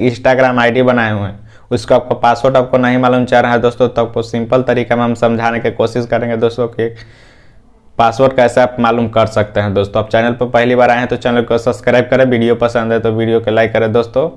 Instagram ID बनाए हुए हैं। उसका आपको पासवर्ड आपको नहीं मालूम चल रहा है दोस्तों तो आपको सिंपल तरीका में हम समझाने की कोशिश करेंगे दोस्तों कि पासवर्ड कैसे आप मालूम कर सकते हैं दोस्तों। आप चैनल पर पहली बार आए हैं तो चैनल को सब्सक्राइब करें, वीडियो पसंद है तो वीडियो को लाइक करें दोस्तों।